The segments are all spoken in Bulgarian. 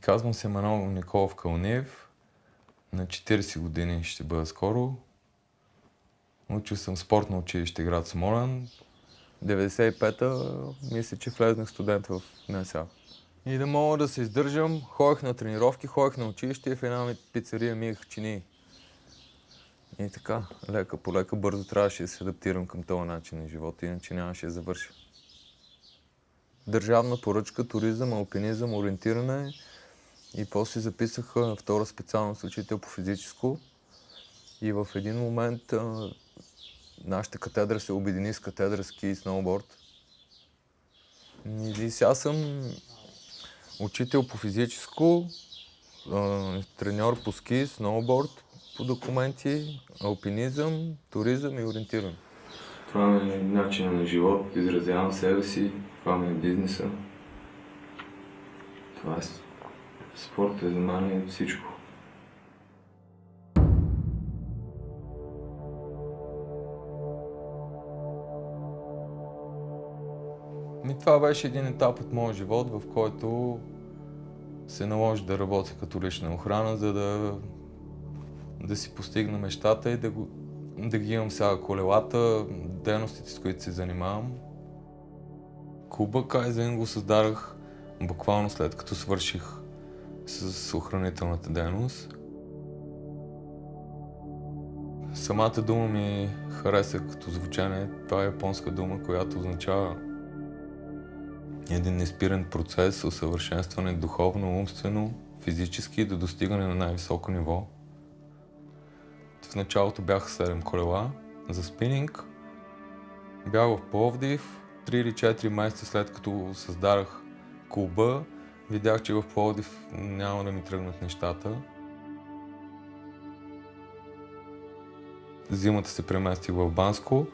Казвам се Манол Николов Кълнев. На 40 години ще бъда скоро. Учил съм спортно училище град Смолен. 95-та мисля, че влезнах студент в НСА. И да мога да се издържам, ходех на тренировки, ходех на училище и в една пицария миех чини. И така, лека по лека, бързо трябваше да се адаптирам към този начин на живота, иначе нямаше да завърша. Държавна поръчка, туризъм, алпинизъм, ориентиране и после записах на втора специалност учител по физическо. И в един момент а, нашата катедра се обедини с катедра ски и сноуборд. И сега съм учител по физическо, а, треньор по ски, сноуборд, по документи, алпинизъм, туризъм и ориентиране. Това ми е начинът на живот, изразявам себе си, това ми е бизнеса. Това е спорт, е за мен е всичко. Ми, това беше един етап от моя живот, в който се наложи да работя като лична охрана, за да, да си постигна мечтата и да, го, да ги имам сега колелата, дейностите, с които се занимавам. Клуба Кайзен го създадах буквално след като свърших с охранителната дейност. Самата дума ми хареса като звучание. Това е японска дума, която означава един неспирен процес, усъвършенстване духовно, умствено, физически до достигане на най-високо ниво. В началото бяха 7 колела за спининг. Бях в Пловдив, 3 или 4 месеца след като създадах клуба, видях, че в Пловдив няма да ми тръгнат нещата. Зимата се преместих в Банско.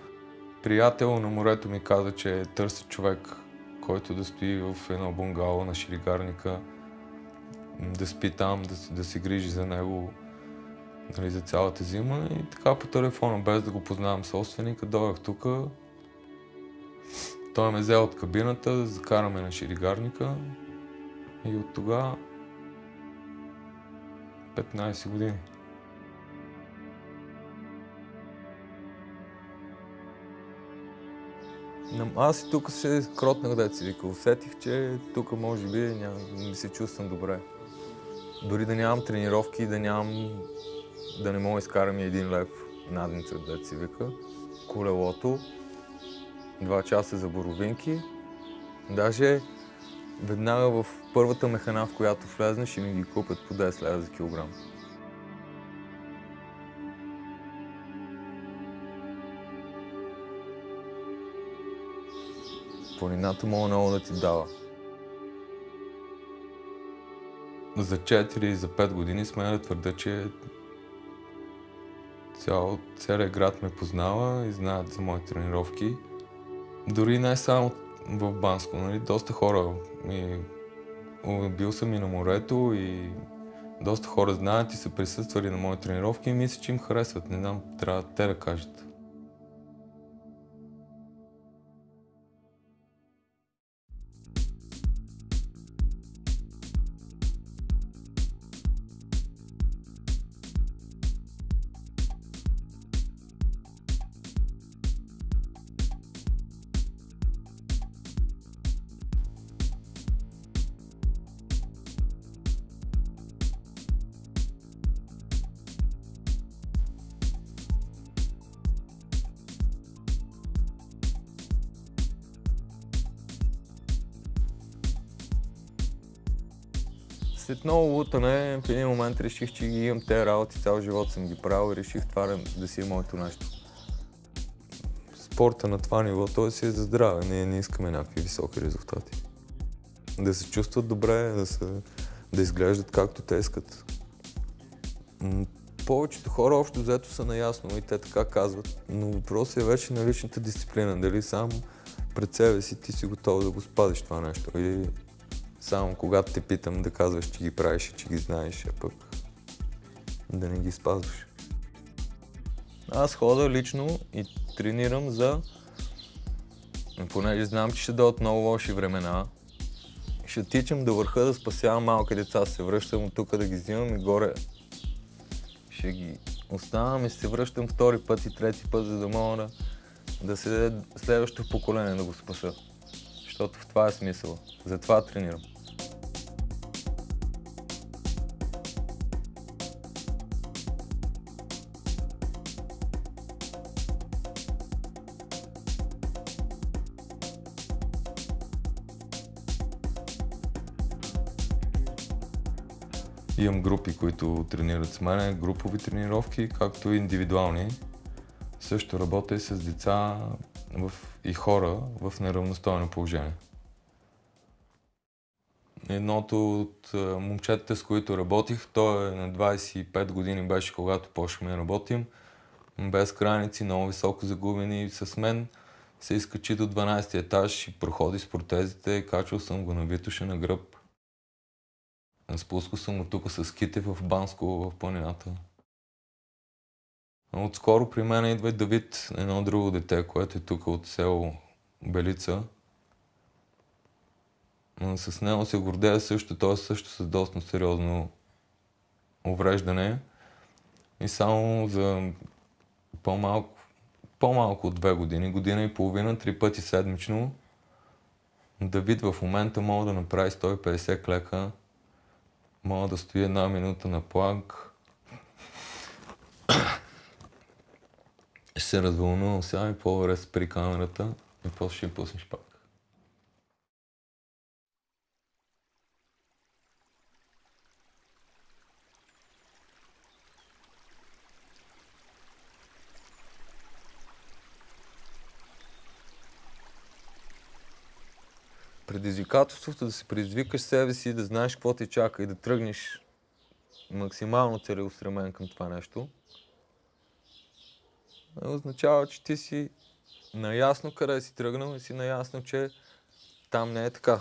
Приятел на морето ми каза, че търси човек, който да стои в едно бунгало на ширигарника, да спи там, да, да се грижи за него нали, за цялата зима. И така по телефона, без да го познавам собственика, дойдах тук. Той ме взе от кабината, закараме на ширигарника и от тогава 15 години. Аз и тук се кротнах, да си вика. Усетих, че тук може би няма, не се чувствам добре. Дори да нямам тренировки, да нямам, да не мога изкарам и един лев надница, да си вика. Колелото, два часа за боровинки. Даже веднага в първата механа, в която влезнеш, и ми ги купят по 10 лева за килограм. Планината мога много да ти дава. За 4 и за 5 години сме да твърда, че цял, целият град ме познава и знаят за моите тренировки. Дори не само в Банско, нали? доста хора. И, бил съм и на морето и доста хора знаят и са присъствали на мои тренировки и мисля, че им харесват. Не знам, трябва те да кажат. След много лутане, в един момент реших, че ги имам тези работи, цял живот съм ги правил и реших това да, си е моето нещо. Спорта на това ниво, той си е за здраве, ние не искаме някакви високи резултати. Да се чувстват добре, да, се, да изглеждат както те искат. Повечето хора общо взето са наясно и те така казват, но въпросът е вече на личната дисциплина, дали само пред себе си ти си готов да го спазиш това нещо или само когато те питам да казваш, че ги правиш и че ги знаеш, а пък да не ги спазваш. Аз хода лично и тренирам за... Понеже знам, че ще дойдат много лоши времена, ще тичам до върха да спасявам малки деца, се връщам от тук да ги взимам и горе ще ги оставам и се връщам втори път и трети път, за да мога да, да се следващото поколение да го спаса. Защото в това е смисъл. Затова тренирам. Имам групи, които тренират с мен, групови тренировки, както и индивидуални. Също работя и с деца в, и хора в неравностойно положение. Едното от момчетата, с които работих, той е на 25 години беше, когато почнахме да работим. Без граници, много високо загубени с мен. Се изкачи до 12 етаж и проходи с протезите. Качвал съм го на Витоша на гръб. Спускал съм го тук с ките в Банско, в планината. Отскоро при мен идва и Давид, едно друго дете, което е тук от село Белица. С него се гордея също, той също с доста сериозно увреждане. И само за по-малко, по-малко от две години, година и половина, три пъти седмично, Давид в момента мога да направи 150 клека Мога да стои една минута на планк. Ще се развълнувам сега и по-добре спри камерата и после ще я пуснеш пак. предизвикателството да се предизвикаш себе си, да знаеш какво те чака и да тръгнеш максимално целеустремен към това нещо, означава, че ти си наясно къде си тръгнал и си наясно, че там не е така.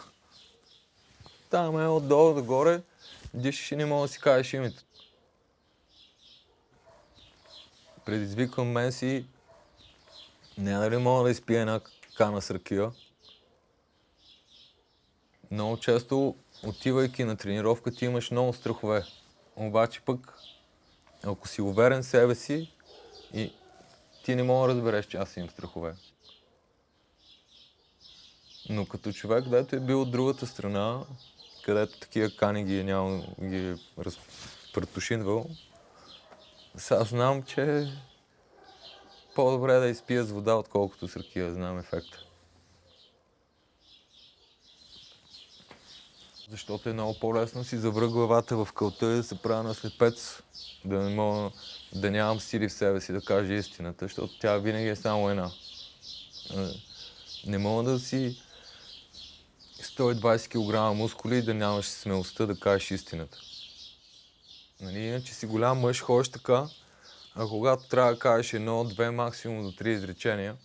Там е отдолу догоре, дишаш и не мога да си кажеш името. Предизвиквам мен си, не дали мога да изпия една кана с ракия, много често, отивайки на тренировка, ти имаш много страхове. Обаче пък, ако си уверен в себе си, и ти не мога да разбереш, че аз имам страхове. Но като човек, дето е бил от другата страна, където такива кани ги е няма, ги е разпретушинвал, сега знам, че по-добре е да изпия с вода, отколкото с ракия, знам ефекта. защото е много по-лесно си завра главата в кълта и да се правя на слепец, да не мога, да нямам сили в себе си да кажа истината, защото тя винаги е само една. Не мога да си 120 кг мускули и да нямаш смелостта да кажеш истината. Нали, иначе си голям мъж, ходиш така, а когато трябва да кажеш едно, две, максимум до три изречения,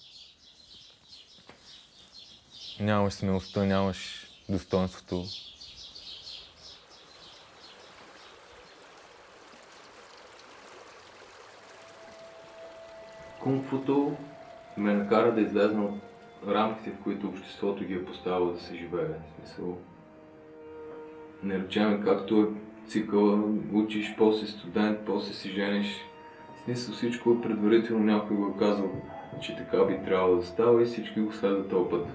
нямаш смелостта, нямаш достоинството, кунг-футо ме накара да излезна от рамките, в които обществото ги е поставило да се живее. В смисъл, не речеме както е цикъла, учиш, после студент, после си жениш. В смисъл всичко е предварително някой го е казал, че така би трябвало да става и всички го следват този път.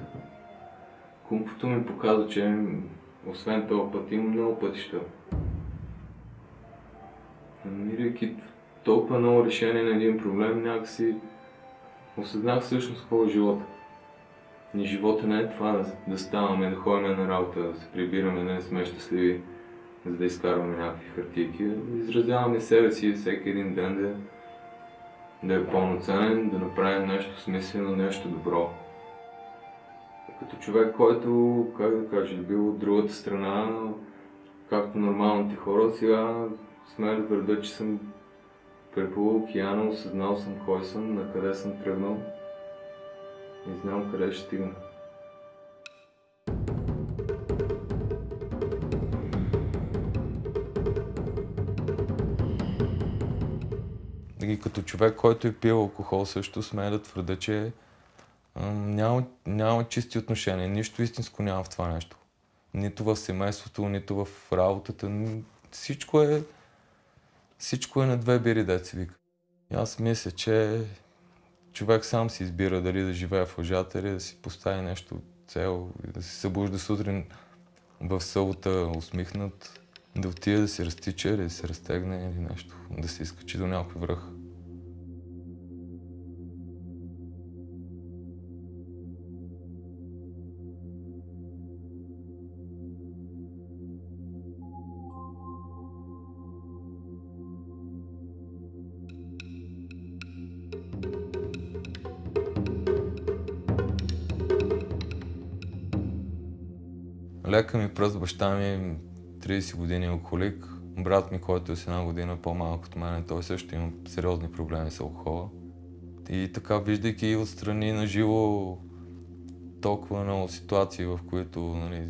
Кунг-футо ми показва, че освен този път има много пътища. Намирайки толкова много решение на един проблем, някакси осъзнах всъщност какво е живота. И живота не е това да, да ставаме, да ходим на работа, да се прибираме, да не сме щастливи, за да изкарваме някакви хартийки. Да изразяваме себе си всеки един ден да, да е пълноценен, да направим нещо смислено, нещо добро. Като човек, който, как да кажа, е бил от другата страна, както нормалните хора, сега сме да че съм Преплувал океана, осъзнал съм кой съм, на къде съм тръгнал и знам къде ще стигна. И като човек, който е пил алкохол, също смея да твърда, че няма, няма чисти отношения. Нищо истинско няма в това нещо. Нито в семейството, нито в работата. Всичко е, всичко е на две бири, деца вика. И аз мисля, че човек сам си избира дали да живее в лъжата или да си постави нещо цел да се събужда сутрин в събота усмихнат, да отиде да се разтича или да се разтегне или нещо, да се изкачи до някой връх. Лека ми пръст, баща ми 30 години алкохолик. Брат ми, който е с една година по-малък от мен, той също има сериозни проблеми с алкохола. И така, виждайки отстрани на живо толкова много ситуации, в които, нали,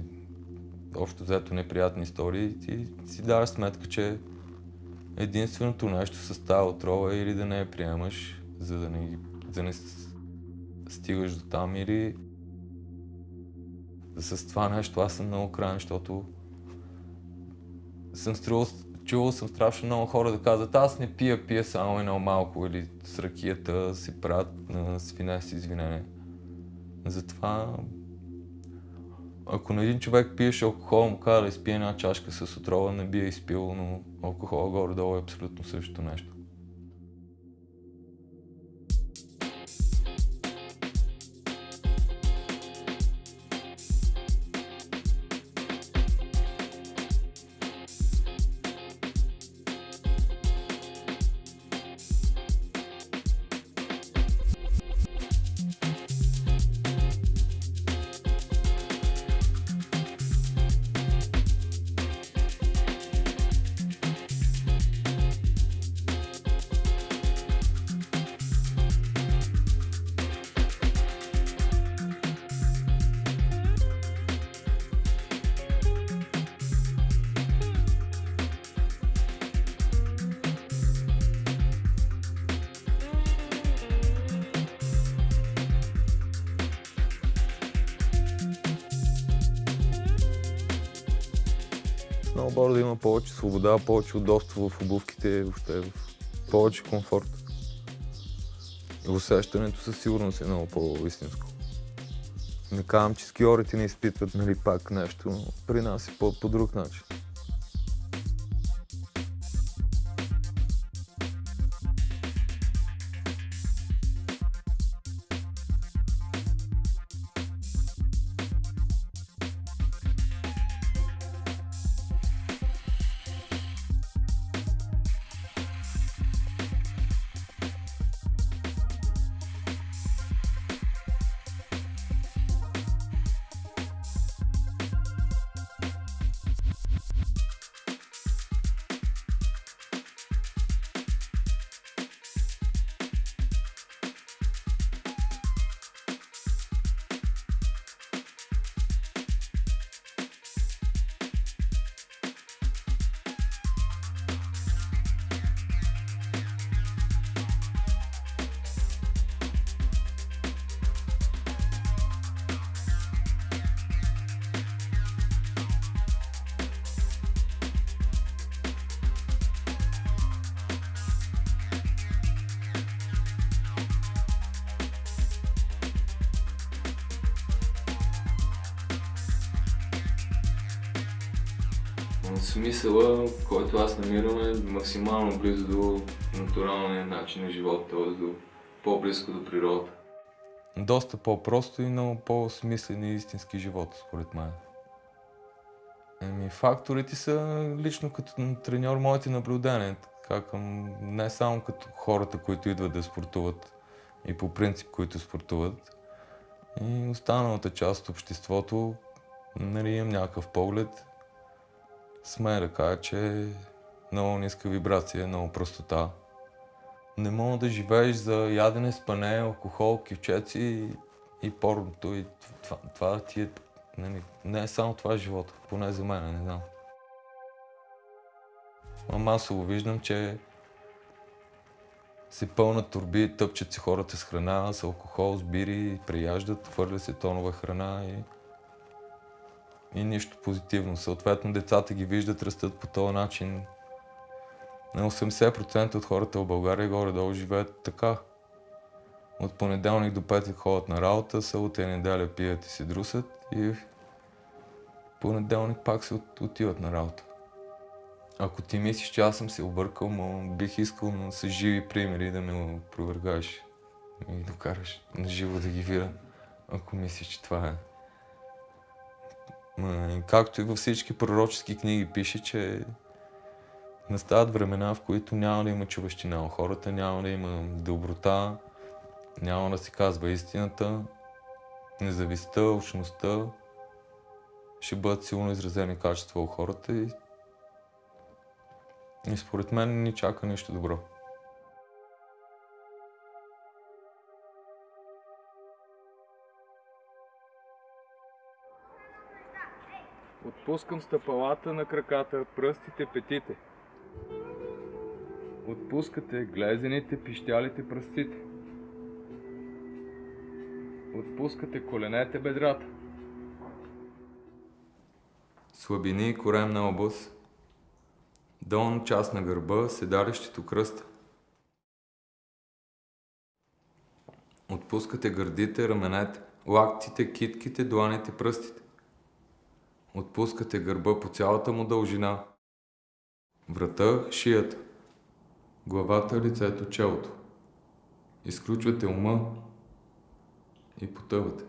общо взето неприятни истории, ти си даваш сметка, че единственото нещо с тази отрова е или да не я приемаш, за да не, да не стигаш до там, или с това нещо аз съм много крайен, защото съм струвал, чувал съм страшно много хора да казват, аз не пия, пия само едно малко или с ракията си правят на свине с извинение. Затова, ако на един човек пиеш алкохол, му казва да изпие една чашка с отрова, не би я изпил, но алкохол горе-долу е абсолютно същото нещо. Сноуборда има повече свобода, повече удобство в обувките, въобще в повече комфорт. И усещането със сигурност е много по-истинско. Не казвам, че скиорите не изпитват нали, пак нещо, но при нас е по друг начин. Смисъла, който аз намирам е максимално близо до натуралния начин на живота, т.е. до по-близко до природата. Доста по-просто и много по-смислен и истински живот, според мен. Еми, факторите са лично като треньор моите наблюдения, така не само като хората, които идват да спортуват и по принцип, които спортуват. И останалата част от обществото, нали, имам някакъв поглед, смея да кажа, че е много ниска вибрация, много простота. Не мога да живееш за ядене, спане, алкохол, кивчеци и, порното. И това, това ти е... Не, нали, не е само това живота, поне за мен, не знам. А масово виждам, че се пълнат турби, тъпчат се хората с храна, с алкохол, с бири, прияждат, хвърля се тонова храна и и нищо позитивно. Съответно, децата ги виждат, растат по този начин. На 80% от хората в България горе-долу живеят така. От понеделник до петък ходят на работа, събота и неделя пият и се друсат и понеделник пак се от- отиват на работа. Ако ти мислиш, че аз съм се объркал, но бих искал на с живи примери да ме опровергаеш и докараш на живо да ги видя, ако мислиш, че това е. Както и във всички пророчески книги пише, че настават времена, в които няма да има човещина у хората, няма да има доброта, няма да се казва истината, независтта, общността ще бъдат силно изразени качества у хората и, и според мен ни чака нищо добро. Отпускам стъпалата на краката, пръстите, петите. Отпускате глезените, пищялите пръстите. Отпускате коленете, бедрата. Слабини и коремна област, долна част на гърба, седалището кръста. Отпускате гърдите, раменете, лактите, китките, дланите, пръстите. Отпускате гърба по цялата му дължина. Врата, шията. Главата, лицето, челото. Изключвате ума и потъвате.